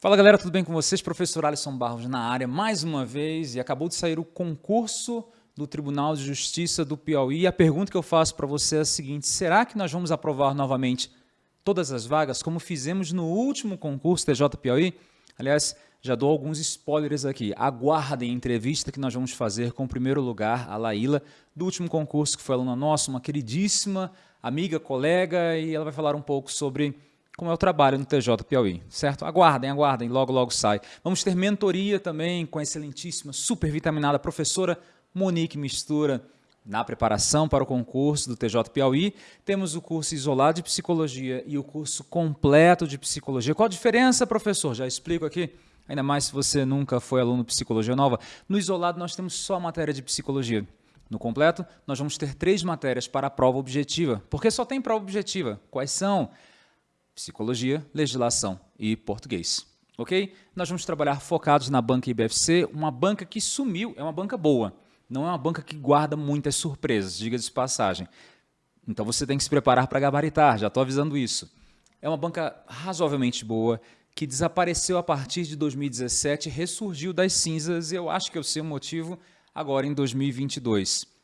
Fala galera, tudo bem com vocês? Professor Alisson Barros na área mais uma vez e acabou de sair o concurso do Tribunal de Justiça do Piauí. E a pergunta que eu faço para você é a seguinte, será que nós vamos aprovar novamente todas as vagas como fizemos no último concurso TJ Piauí? Aliás, já dou alguns spoilers aqui. Aguardem a entrevista que nós vamos fazer com o primeiro lugar, a Laíla, do último concurso que foi aluna nossa, uma queridíssima amiga, colega, e ela vai falar um pouco sobre como é o trabalho no TJ Piauí, certo? Aguardem, aguardem, logo, logo sai. Vamos ter mentoria também com a excelentíssima, super vitaminada professora Monique Mistura, na preparação para o concurso do TJ Piauí. Temos o curso isolado de psicologia e o curso completo de psicologia. Qual a diferença, professor? Já explico aqui. Ainda mais se você nunca foi aluno de psicologia nova. No isolado, nós temos só a matéria de psicologia. No completo, nós vamos ter três matérias para a prova objetiva. Porque só tem prova objetiva. Quais são? Psicologia, legislação e português. Ok? Nós vamos trabalhar focados na banca IBFC, uma banca que sumiu, é uma banca boa, não é uma banca que guarda muitas surpresas, diga de passagem. Então você tem que se preparar para gabaritar, já estou avisando isso. É uma banca razoavelmente boa, que desapareceu a partir de 2017, ressurgiu das cinzas, e eu acho que eu sei o motivo agora em 2022.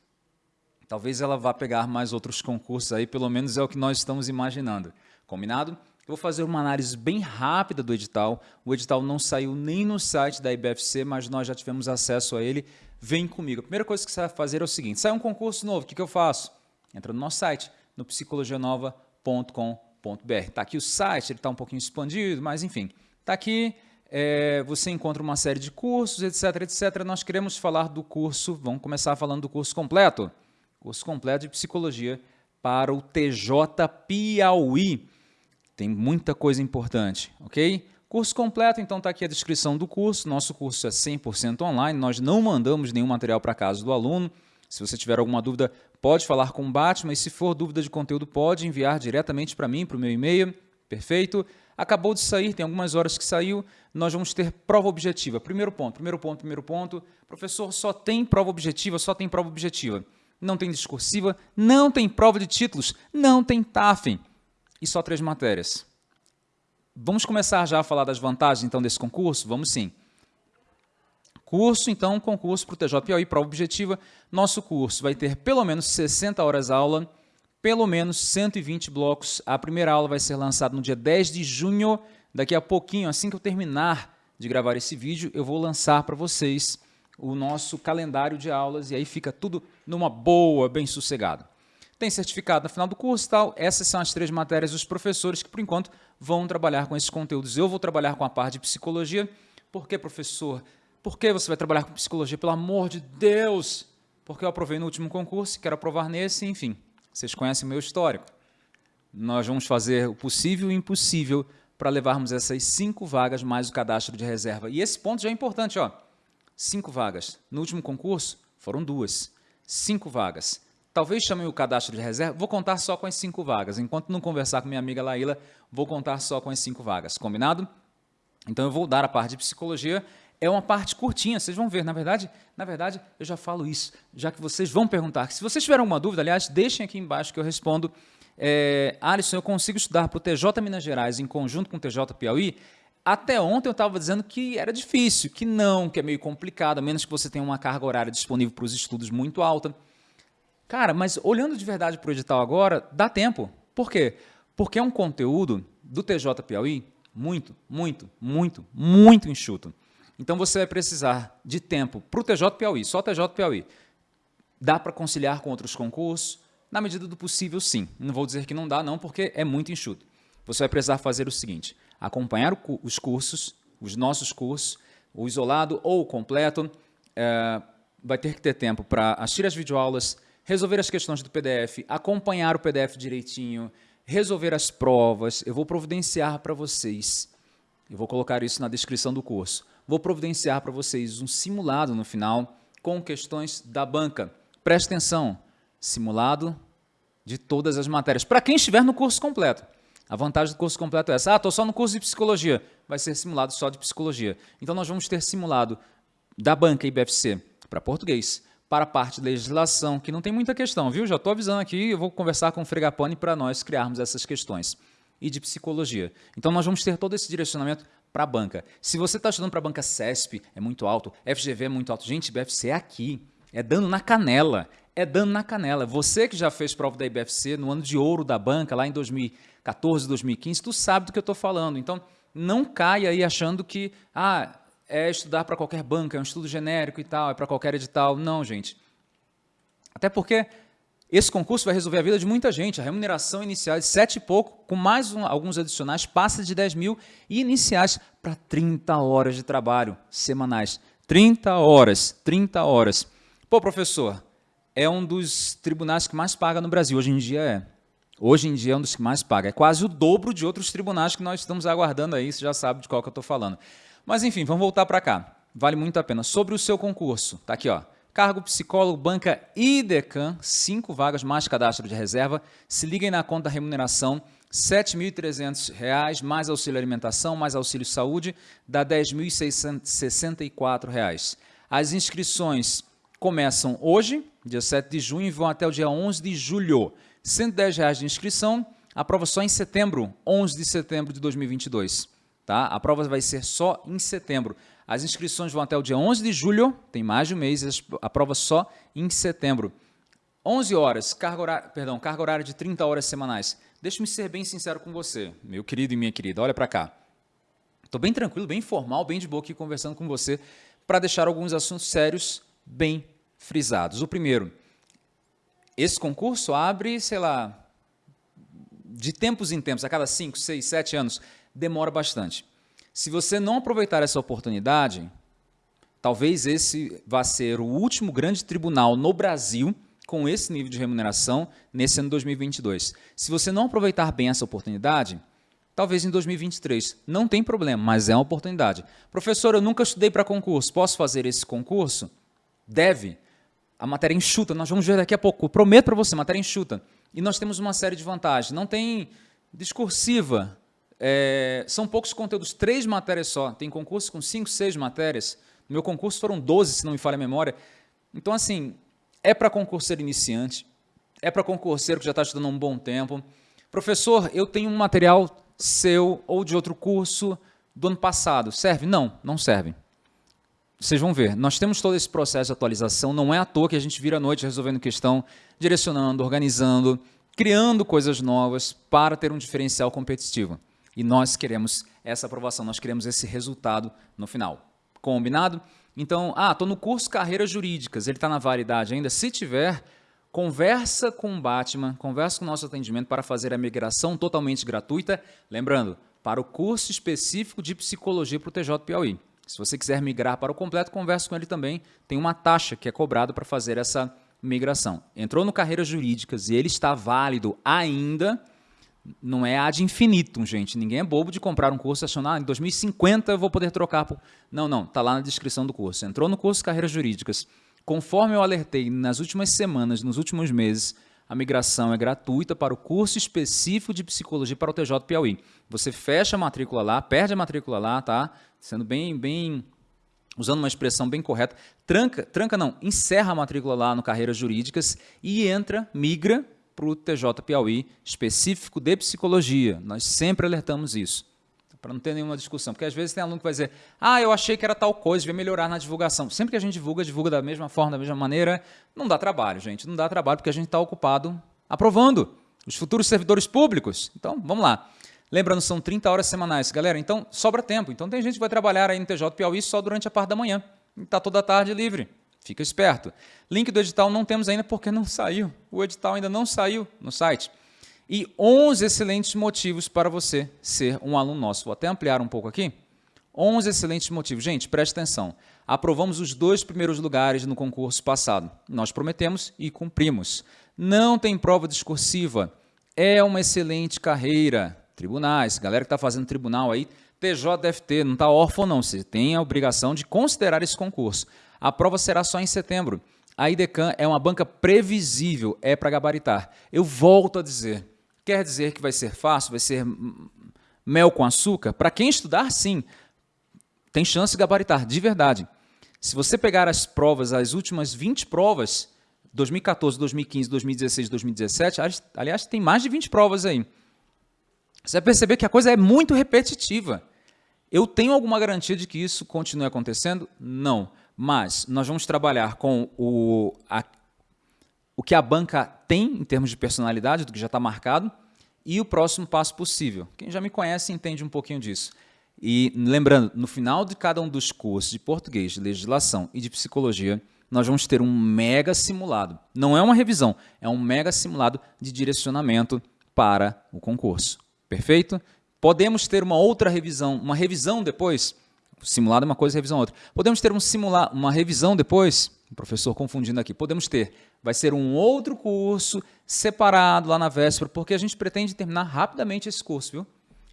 Talvez ela vá pegar mais outros concursos aí, pelo menos é o que nós estamos imaginando. Combinado? Eu vou fazer uma análise bem rápida do edital. O edital não saiu nem no site da IBFC, mas nós já tivemos acesso a ele. Vem comigo. A primeira coisa que você vai fazer é o seguinte, sai um concurso novo, o que, que eu faço? Entra no nosso site, no psicologianova.com.br. Está aqui o site, ele está um pouquinho expandido, mas enfim. Está aqui, é, você encontra uma série de cursos, etc, etc. Nós queremos falar do curso, vamos começar falando do curso completo. Curso completo de Psicologia para o TJ Piauí. Tem muita coisa importante, ok? Curso completo, então está aqui a descrição do curso. Nosso curso é 100% online, nós não mandamos nenhum material para casa do aluno. Se você tiver alguma dúvida, pode falar com o Batman e se for dúvida de conteúdo, pode enviar diretamente para mim, para o meu e-mail. Perfeito? Acabou de sair, tem algumas horas que saiu, nós vamos ter prova objetiva. Primeiro ponto, primeiro ponto, primeiro ponto. Professor, só tem prova objetiva, só tem prova objetiva. Não tem discursiva, não tem prova de títulos, não tem TAFEM e só três matérias. Vamos começar já a falar das vantagens então desse concurso? Vamos sim. Curso, então, concurso para o TJ prova objetiva. Nosso curso vai ter pelo menos 60 horas aula, pelo menos 120 blocos. A primeira aula vai ser lançada no dia 10 de junho. Daqui a pouquinho, assim que eu terminar de gravar esse vídeo, eu vou lançar para vocês o nosso calendário de aulas e aí fica tudo numa boa, bem sossegado tem certificado no final do curso e tal. Essas são as três matérias dos professores que, por enquanto, vão trabalhar com esses conteúdos. Eu vou trabalhar com a parte de psicologia. Por que, professor? Por que você vai trabalhar com psicologia? Pelo amor de Deus! Porque eu aprovei no último concurso, quero aprovar nesse, enfim. Vocês conhecem o meu histórico. Nós vamos fazer o possível e o impossível para levarmos essas cinco vagas mais o cadastro de reserva. E esse ponto já é importante, ó. Cinco vagas. No último concurso, foram duas. Cinco vagas. Talvez chamem o cadastro de reserva, vou contar só com as cinco vagas. Enquanto não conversar com minha amiga Laíla, vou contar só com as cinco vagas, combinado? Então eu vou dar a parte de psicologia, é uma parte curtinha, vocês vão ver, na verdade, na verdade, eu já falo isso, já que vocês vão perguntar. Se vocês tiverem alguma dúvida, aliás, deixem aqui embaixo que eu respondo. É, Alisson, eu consigo estudar para o TJ Minas Gerais em conjunto com o TJ Piauí? Até ontem eu estava dizendo que era difícil, que não, que é meio complicado, a menos que você tenha uma carga horária disponível para os estudos muito alta. Cara, mas olhando de verdade para o edital agora, dá tempo. Por quê? Porque é um conteúdo do TJ Piauí muito, muito, muito, muito enxuto. Então você vai precisar de tempo para o TJ Piauí, só TJ Piauí. Dá para conciliar com outros concursos? Na medida do possível, sim. Não vou dizer que não dá, não, porque é muito enxuto. Você vai precisar fazer o seguinte, acompanhar os cursos, os nossos cursos, o isolado ou o completo, é, vai ter que ter tempo para assistir as videoaulas, resolver as questões do PDF, acompanhar o PDF direitinho, resolver as provas, eu vou providenciar para vocês, eu vou colocar isso na descrição do curso, vou providenciar para vocês um simulado no final com questões da banca. Preste atenção, simulado de todas as matérias, para quem estiver no curso completo. A vantagem do curso completo é essa, ah, estou só no curso de psicologia, vai ser simulado só de psicologia. Então nós vamos ter simulado da banca IBFC para português, para a parte de legislação, que não tem muita questão, viu? Já estou avisando aqui, eu vou conversar com o Fregapone para nós criarmos essas questões. E de psicologia. Então, nós vamos ter todo esse direcionamento para a banca. Se você está estudando para a banca CESP, é muito alto, FGV é muito alto. Gente, BFC é aqui, é dando na canela, é dando na canela. Você que já fez prova da IBFC no ano de ouro da banca, lá em 2014, 2015, tu sabe do que eu estou falando. Então, não caia aí achando que ah, é estudar para qualquer banca, é um estudo genérico e tal, é para qualquer edital. Não, gente. Até porque esse concurso vai resolver a vida de muita gente. A remuneração inicial é de 7 e pouco, com mais um, alguns adicionais, passa de 10 mil e iniciais para 30 horas de trabalho semanais. 30 horas, 30 horas. Pô, professor, é um dos tribunais que mais paga no Brasil. Hoje em dia é. Hoje em dia é um dos que mais paga. É quase o dobro de outros tribunais que nós estamos aguardando aí, você já sabe de qual que eu estou falando. Mas enfim, vamos voltar para cá. Vale muito a pena. Sobre o seu concurso, tá aqui, ó. Cargo psicólogo, banca e decan, cinco vagas mais cadastro de reserva. Se liguem na conta remuneração, R$ 7.300, mais auxílio alimentação, mais auxílio saúde, dá R$ 10.664. As inscrições começam hoje, dia 7 de junho, vão até o dia 11 de julho. 110 reais de inscrição, a prova só em setembro, 11 de setembro de 2022. Tá? A prova vai ser só em setembro. As inscrições vão até o dia 11 de julho, tem mais de um mês, a prova só em setembro. 11 horas, carga horária, perdão, carga horária de 30 horas semanais. Deixa-me ser bem sincero com você, meu querido e minha querida, olha para cá. Estou bem tranquilo, bem formal, bem de boa aqui conversando com você para deixar alguns assuntos sérios bem frisados. O primeiro, esse concurso abre, sei lá, de tempos em tempos, a cada 5, 6, 7 anos, demora bastante. Se você não aproveitar essa oportunidade, talvez esse vá ser o último grande tribunal no Brasil com esse nível de remuneração nesse ano 2022. Se você não aproveitar bem essa oportunidade, talvez em 2023. Não tem problema, mas é uma oportunidade. Professor, eu nunca estudei para concurso, posso fazer esse concurso? Deve. A matéria enxuta, nós vamos ver daqui a pouco. prometo para você, matéria enxuta. E nós temos uma série de vantagens. Não tem discursiva, é, são poucos conteúdos, três matérias só. Tem concurso com cinco, seis matérias. No meu concurso foram 12, se não me falha a memória. Então, assim, é para concurseiro iniciante, é para concurseiro que já está estudando há um bom tempo. Professor, eu tenho um material seu ou de outro curso do ano passado. Serve? Não, não serve. Vocês vão ver, nós temos todo esse processo de atualização, não é à toa que a gente vira a noite resolvendo questão, direcionando, organizando, criando coisas novas para ter um diferencial competitivo. E nós queremos essa aprovação, nós queremos esse resultado no final. Combinado? Então, ah, estou no curso Carreiras Jurídicas, ele está na validade ainda? Se tiver, conversa com o Batman, conversa com o nosso atendimento para fazer a migração totalmente gratuita. Lembrando, para o curso específico de Psicologia para o TJ Piauí. Se você quiser migrar para o completo, converse com ele também. Tem uma taxa que é cobrada para fazer essa migração. Entrou no Carreiras Jurídicas e ele está válido ainda, não é ad infinitum, gente. Ninguém é bobo de comprar um curso e achando, ah, em 2050 eu vou poder trocar. Por... Não, não, está lá na descrição do curso. Entrou no curso Carreiras Jurídicas. Conforme eu alertei nas últimas semanas, nos últimos meses, a migração é gratuita para o curso específico de psicologia para o TJ Piauí. Você fecha a matrícula lá, perde a matrícula lá, tá? Sendo bem, bem, usando uma expressão bem correta, tranca, tranca não, encerra a matrícula lá no Carreiras Jurídicas e entra, migra para o TJ Piauí específico de psicologia. Nós sempre alertamos isso, para não ter nenhuma discussão. Porque às vezes tem aluno que vai dizer, ah, eu achei que era tal coisa, devia melhorar na divulgação. Sempre que a gente divulga, divulga da mesma forma, da mesma maneira, não dá trabalho, gente. Não dá trabalho porque a gente está ocupado aprovando os futuros servidores públicos. Então, vamos lá. Lembrando, são 30 horas semanais. Galera, então sobra tempo. Então tem gente que vai trabalhar aí no TJ Piauí só durante a parte da manhã. Está toda a tarde livre. Fica esperto. Link do edital não temos ainda porque não saiu. O edital ainda não saiu no site. E 11 excelentes motivos para você ser um aluno nosso. Vou até ampliar um pouco aqui. 11 excelentes motivos. Gente, preste atenção. Aprovamos os dois primeiros lugares no concurso passado. Nós prometemos e cumprimos. Não tem prova discursiva. É uma excelente carreira. Tribunais, galera que está fazendo tribunal aí, TJFT, não está órfão não. Você tem a obrigação de considerar esse concurso. A prova será só em setembro. A IDECAN é uma banca previsível, é para gabaritar. Eu volto a dizer, quer dizer que vai ser fácil, vai ser mel com açúcar? Para quem estudar, sim. Tem chance de gabaritar, de verdade. Se você pegar as provas, as últimas 20 provas, 2014, 2015, 2016, 2017, aliás, tem mais de 20 provas aí. Você vai perceber que a coisa é muito repetitiva. Eu tenho alguma garantia de que isso continue acontecendo? Não. Mas nós vamos trabalhar com o, a, o que a banca tem em termos de personalidade, do que já está marcado, e o próximo passo possível. Quem já me conhece entende um pouquinho disso. E lembrando, no final de cada um dos cursos de português, de legislação e de psicologia, nós vamos ter um mega simulado. Não é uma revisão, é um mega simulado de direcionamento para o concurso. Perfeito? Podemos ter uma outra revisão, uma revisão depois. Simulado é uma coisa, revisão é outra. Podemos ter um simular, uma revisão depois. O professor confundindo aqui. Podemos ter. Vai ser um outro curso separado lá na véspera, porque a gente pretende terminar rapidamente esse curso, viu?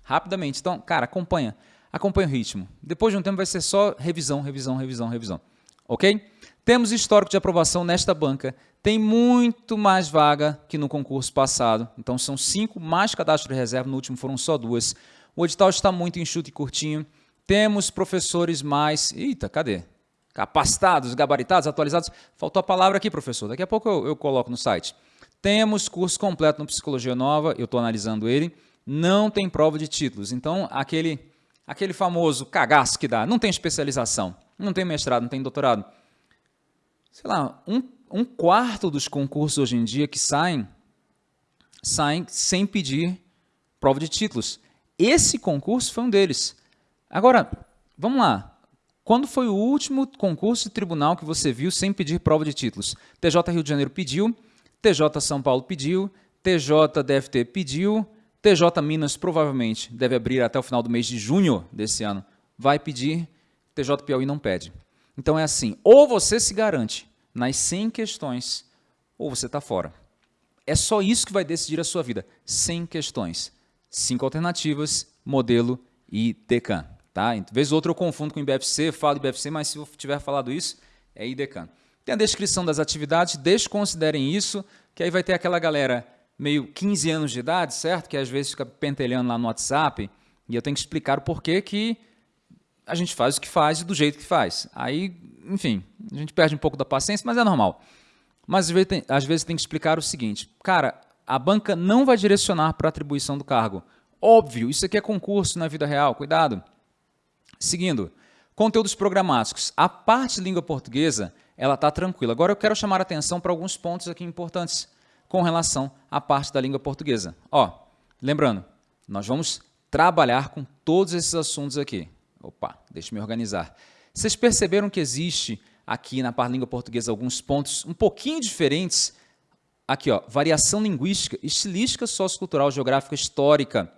Rapidamente. Então, cara, acompanha. Acompanha o ritmo. Depois de um tempo vai ser só revisão, revisão, revisão, revisão. Ok? Temos histórico de aprovação nesta banca. Tem muito mais vaga que no concurso passado. Então, são cinco mais cadastro de reserva. No último foram só duas. O edital está muito enxuto e curtinho. Temos professores mais... Eita, cadê? Capacitados, gabaritados, atualizados. Faltou a palavra aqui, professor. Daqui a pouco eu, eu coloco no site. Temos curso completo no Psicologia Nova. Eu estou analisando ele. Não tem prova de títulos. Então, aquele, aquele famoso cagaço que dá. Não tem especialização. Não tem mestrado, não tem doutorado sei lá, um, um quarto dos concursos hoje em dia que saem, saem sem pedir prova de títulos. Esse concurso foi um deles. Agora, vamos lá. Quando foi o último concurso de tribunal que você viu sem pedir prova de títulos? TJ Rio de Janeiro pediu, TJ São Paulo pediu, TJ DFT pediu, TJ Minas provavelmente deve abrir até o final do mês de junho desse ano. Vai pedir, TJ Piauí não pede. Então é assim, ou você se garante nas 100 questões, ou você está fora. É só isso que vai decidir a sua vida. 100 questões. Cinco alternativas, modelo e DECAN. Tá? Vez ou outra eu confundo com IBFC, falo IBFC, mas se eu tiver falado isso, é IDECAN. Tem a descrição das atividades, desconsiderem isso, que aí vai ter aquela galera meio 15 anos de idade, certo? Que às vezes fica pentelhando lá no WhatsApp, e eu tenho que explicar o porquê que a gente faz o que faz e do jeito que faz. Aí, enfim, a gente perde um pouco da paciência, mas é normal. Mas às vezes tem, às vezes tem que explicar o seguinte, cara, a banca não vai direcionar para a atribuição do cargo. Óbvio, isso aqui é concurso na vida real, cuidado. Seguindo, conteúdos programáticos. A parte de língua portuguesa, ela está tranquila. Agora eu quero chamar a atenção para alguns pontos aqui importantes com relação à parte da língua portuguesa. Ó, lembrando, nós vamos trabalhar com todos esses assuntos aqui. Opa, deixa eu me organizar. Vocês perceberam que existe aqui na língua portuguesa alguns pontos um pouquinho diferentes? Aqui, ó, variação linguística, estilística, sociocultural, geográfica, histórica.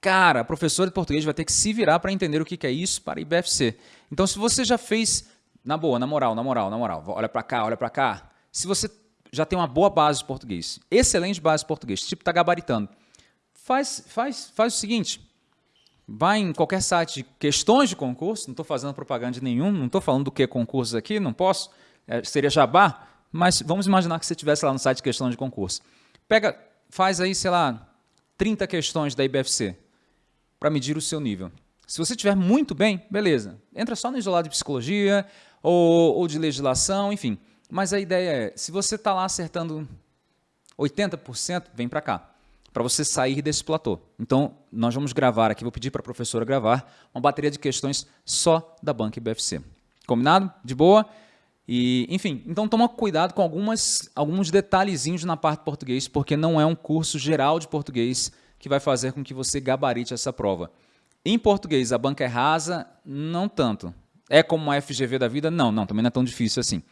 Cara, a professora de português vai ter que se virar para entender o que é isso para IBFC. Então, se você já fez, na boa, na moral, na moral, na moral, olha para cá, olha para cá. Se você já tem uma boa base de português, excelente base de português, tipo está gabaritando, faz, faz, faz o seguinte, Vai em qualquer site de questões de concurso, não estou fazendo propaganda de nenhum, não estou falando do que é concurso aqui, não posso, é, seria jabá, mas vamos imaginar que você estivesse lá no site de questões de concurso. Pega, faz aí, sei lá, 30 questões da IBFC para medir o seu nível. Se você estiver muito bem, beleza, entra só no isolado de psicologia ou, ou de legislação, enfim. Mas a ideia é, se você está lá acertando 80%, vem para cá para você sair desse platô. Então, nós vamos gravar aqui, vou pedir para a professora gravar uma bateria de questões só da Banca IBFC. Combinado? De boa? E, enfim, então toma cuidado com algumas, alguns detalhezinhos na parte português, porque não é um curso geral de português que vai fazer com que você gabarite essa prova. Em português, a banca é rasa? Não tanto. É como uma FGV da vida? Não, não, também não é tão difícil assim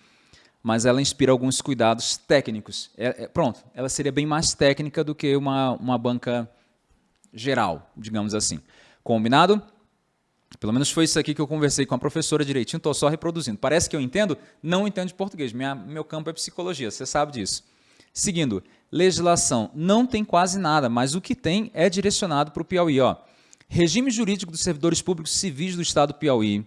mas ela inspira alguns cuidados técnicos. É, é, pronto, ela seria bem mais técnica do que uma, uma banca geral, digamos assim. Combinado? Pelo menos foi isso aqui que eu conversei com a professora direitinho, estou só reproduzindo. Parece que eu entendo? Não entendo de português, Minha, meu campo é psicologia, você sabe disso. Seguindo, legislação. Não tem quase nada, mas o que tem é direcionado para o Piauí. Ó. Regime jurídico dos servidores públicos civis do Estado do Piauí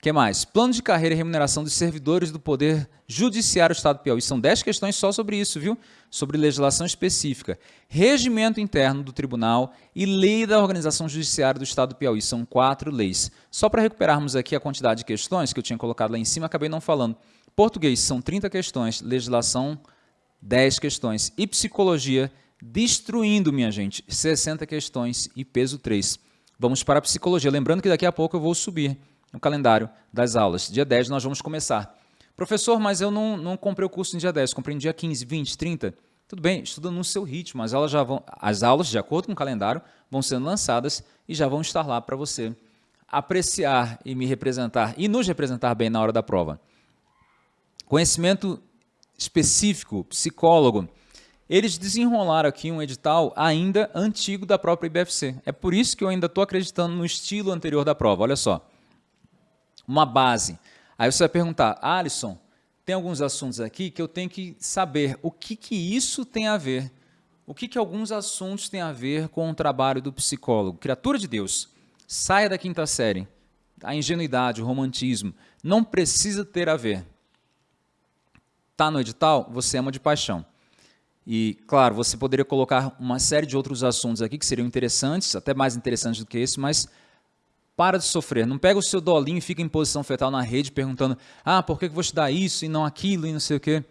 que mais? Plano de carreira e remuneração dos servidores do Poder Judiciário do Estado do Piauí. São 10 questões só sobre isso, viu? Sobre legislação específica. Regimento interno do tribunal e lei da organização judiciária do Estado do Piauí. São quatro leis. Só para recuperarmos aqui a quantidade de questões que eu tinha colocado lá em cima, acabei não falando. Português são 30 questões, legislação 10 questões. E psicologia, destruindo, minha gente, 60 questões e peso 3. Vamos para a psicologia. Lembrando que daqui a pouco eu vou subir o calendário das aulas. Dia 10 nós vamos começar. Professor, mas eu não, não comprei o curso no dia 10, comprei no dia 15, 20, 30. Tudo bem, estuda no seu ritmo. As aulas, já vão, as aulas, de acordo com o calendário, vão sendo lançadas e já vão estar lá para você apreciar e me representar e nos representar bem na hora da prova. Conhecimento específico, psicólogo. Eles desenrolaram aqui um edital ainda antigo da própria IBFC. É por isso que eu ainda estou acreditando no estilo anterior da prova. Olha só. Uma base. Aí você vai perguntar, Alisson, tem alguns assuntos aqui que eu tenho que saber o que, que isso tem a ver. O que, que alguns assuntos têm a ver com o trabalho do psicólogo? Criatura de Deus, saia da quinta série. A ingenuidade, o romantismo, não precisa ter a ver. Está no edital? Você ama de paixão. E, claro, você poderia colocar uma série de outros assuntos aqui que seriam interessantes, até mais interessantes do que esse, mas para de sofrer. Não pega o seu dolinho e fica em posição fetal na rede perguntando ah, por que eu vou estudar isso e não aquilo e não sei o quê.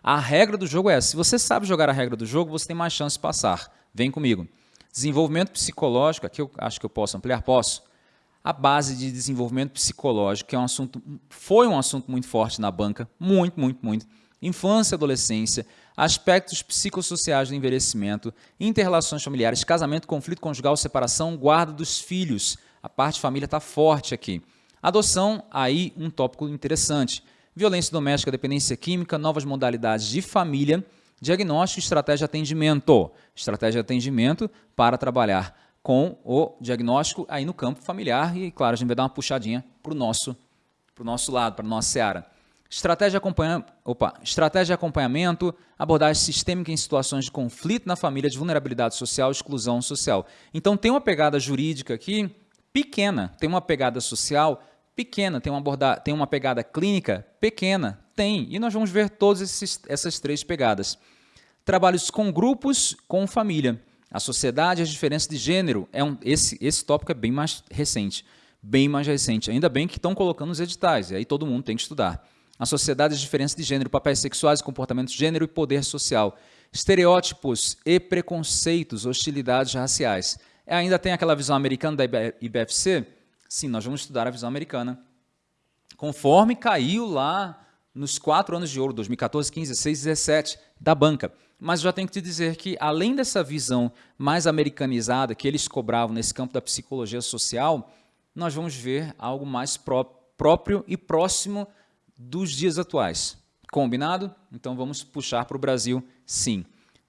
A regra do jogo é. Se você sabe jogar a regra do jogo, você tem mais chance de passar. Vem comigo. Desenvolvimento psicológico, aqui eu acho que eu posso ampliar, posso. A base de desenvolvimento psicológico, que é um assunto, foi um assunto muito forte na banca, muito, muito, muito. Infância, adolescência, aspectos psicossociais do envelhecimento, interrelações familiares, casamento, conflito conjugal, separação, guarda dos filhos. A parte família está forte aqui. Adoção, aí um tópico interessante. Violência doméstica, dependência química, novas modalidades de família, diagnóstico estratégia de atendimento. Estratégia de atendimento para trabalhar com o diagnóstico aí no campo familiar e, claro, a gente vai dar uma puxadinha para o nosso, nosso lado, para a nossa seara. Estratégia acompanha... Opa. Estratégia de acompanhamento, abordagem sistêmica em situações de conflito na família, de vulnerabilidade social, exclusão social. Então tem uma pegada jurídica aqui pequena, tem uma pegada social pequena, tem uma, aborda... tem uma pegada clínica pequena, tem. E nós vamos ver todas essas três pegadas. Trabalhos com grupos, com família. A sociedade as diferenças de gênero. É um... esse, esse tópico é bem mais recente. Bem mais recente. Ainda bem que estão colocando os editais, e aí todo mundo tem que estudar a sociedade as diferenças de gênero, papéis sexuais, comportamentos de gênero e poder social, estereótipos e preconceitos, hostilidades raciais. Ainda tem aquela visão americana da IBFC? Sim, nós vamos estudar a visão americana. Conforme caiu lá nos quatro anos de ouro, 2014, 15, 16, 17, da banca. Mas já tenho que te dizer que, além dessa visão mais americanizada que eles cobravam nesse campo da psicologia social, nós vamos ver algo mais pró próprio e próximo dos dias atuais. Combinado? Então vamos puxar para o Brasil, sim.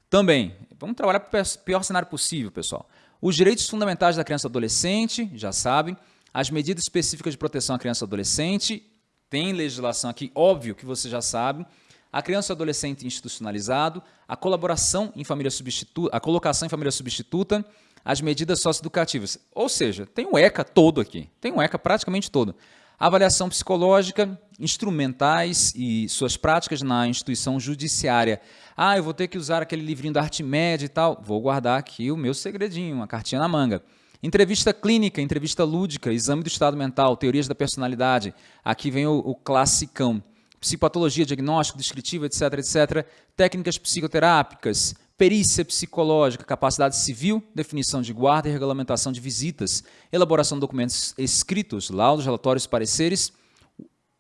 Também, vamos trabalhar para o pior cenário possível, pessoal. Os direitos fundamentais da criança e adolescente, já sabem. As medidas específicas de proteção à criança e adolescente, tem legislação aqui, óbvio que você já sabe. A criança e adolescente institucionalizado, a colaboração em família substituta, a colocação em família substituta, as medidas socioeducativas. Ou seja, tem um ECA todo aqui, tem um ECA praticamente todo. Avaliação psicológica, instrumentais e suas práticas na instituição judiciária. Ah, eu vou ter que usar aquele livrinho da arte média e tal. Vou guardar aqui o meu segredinho, uma cartinha na manga. Entrevista clínica, entrevista lúdica, exame do estado mental, teorias da personalidade. Aqui vem o, o classicão. Psicopatologia, diagnóstico, descritivo, etc, etc. Técnicas psicoterápicas, perícia psicológica, capacidade civil, definição de guarda e regulamentação de visitas, elaboração de documentos escritos, laudos, relatórios, pareceres,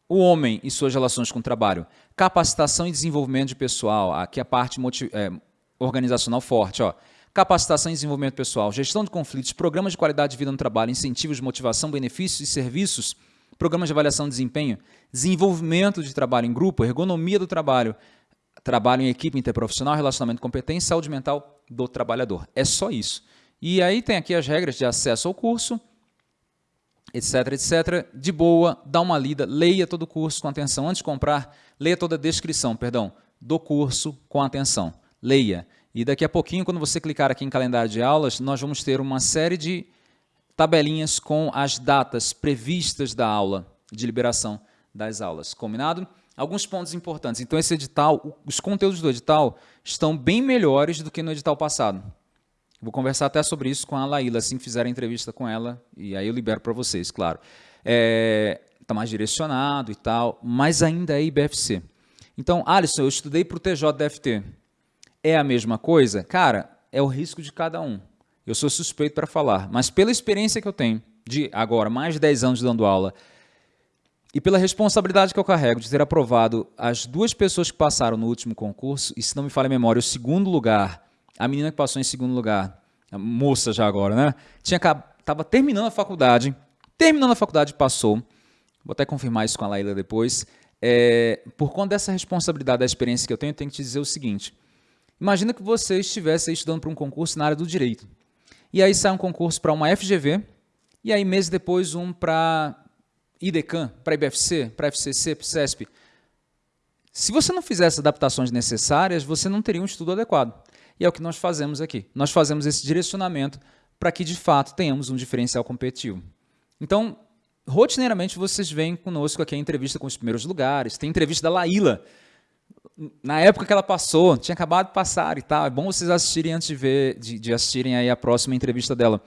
o homem e suas relações com o trabalho, capacitação e desenvolvimento de pessoal, aqui a parte é, organizacional forte, ó. capacitação e desenvolvimento pessoal, gestão de conflitos, programas de qualidade de vida no trabalho, incentivos de motivação, benefícios e serviços, programas de avaliação de desempenho, desenvolvimento de trabalho em grupo, ergonomia do trabalho, trabalho em equipe interprofissional, relacionamento competente, saúde mental do trabalhador. É só isso. E aí tem aqui as regras de acesso ao curso, etc, etc. De boa, dá uma lida, leia todo o curso com atenção. Antes de comprar, leia toda a descrição, perdão, do curso com atenção. Leia. E daqui a pouquinho, quando você clicar aqui em calendário de aulas, nós vamos ter uma série de tabelinhas com as datas previstas da aula, de liberação das aulas. Combinado? Alguns pontos importantes. Então, esse edital, os conteúdos do edital estão bem melhores do que no edital passado. Vou conversar até sobre isso com a Laíla, assim que fizer a entrevista com ela, e aí eu libero para vocês, claro. Está é, tá mais direcionado e tal, mas ainda é IBFC. Então, Alisson, eu estudei para o TJDFT. É a mesma coisa? Cara, é o risco de cada um. Eu sou suspeito para falar, mas pela experiência que eu tenho, de agora mais de 10 anos dando aula, e pela responsabilidade que eu carrego de ter aprovado as duas pessoas que passaram no último concurso, e se não me falha a memória, o segundo lugar, a menina que passou em segundo lugar, a moça já agora, né? Tinha estava terminando a faculdade, terminando a faculdade passou, vou até confirmar isso com a Laila depois, é, por conta dessa responsabilidade da experiência que eu tenho, eu tenho que te dizer o seguinte, imagina que você estivesse estudando para um concurso na área do direito, e aí sai um concurso para uma FGV, e aí meses depois um para IDECAN, para IBFC, para FCC, para CESP. Se você não fizesse adaptações necessárias, você não teria um estudo adequado. É o que nós fazemos aqui. Nós fazemos esse direcionamento para que, de fato, tenhamos um diferencial competitivo. Então, rotineiramente, vocês vêm conosco aqui a entrevista com os primeiros lugares. Tem entrevista da Laíla, na época que ela passou, tinha acabado de passar e tal. É bom vocês assistirem antes de ver, de, de assistirem aí a próxima entrevista dela.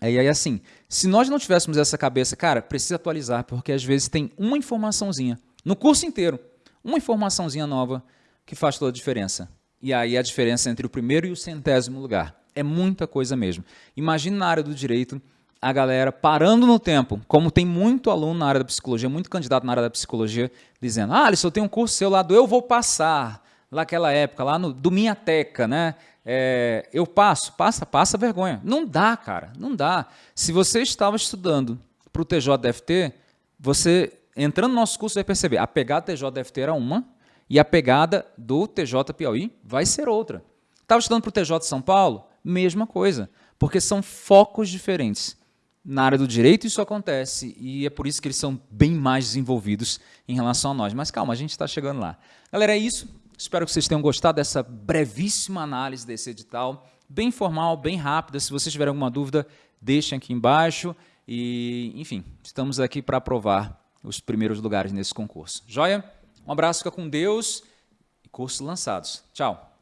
E aí, assim, se nós não tivéssemos essa cabeça, cara, precisa atualizar, porque às vezes tem uma informaçãozinha, no curso inteiro, uma informaçãozinha nova que faz toda a diferença. E aí a diferença entre o primeiro e o centésimo lugar. É muita coisa mesmo. Imagine na área do direito a galera parando no tempo, como tem muito aluno na área da psicologia, muito candidato na área da psicologia, dizendo, ah, Alisson, eu tenho um curso seu lá do Eu Vou Passar, naquela época, lá no, do Minha Teca, né? É, eu passo, passa, passa vergonha. Não dá, cara, não dá. Se você estava estudando para o TJDFT, você, entrando no nosso curso, vai perceber, a pegada TJDFT era uma, e a pegada do TJ Piauí vai ser outra. Estava estudando para o TJ São Paulo? Mesma coisa, porque são focos diferentes na área do direito isso acontece e é por isso que eles são bem mais desenvolvidos em relação a nós. Mas calma, a gente está chegando lá. Galera, é isso. Espero que vocês tenham gostado dessa brevíssima análise desse edital, bem formal, bem rápida. Se vocês tiverem alguma dúvida, deixem aqui embaixo. E, enfim, estamos aqui para aprovar os primeiros lugares nesse concurso. Joia? Um abraço, fica com Deus e cursos lançados. Tchau!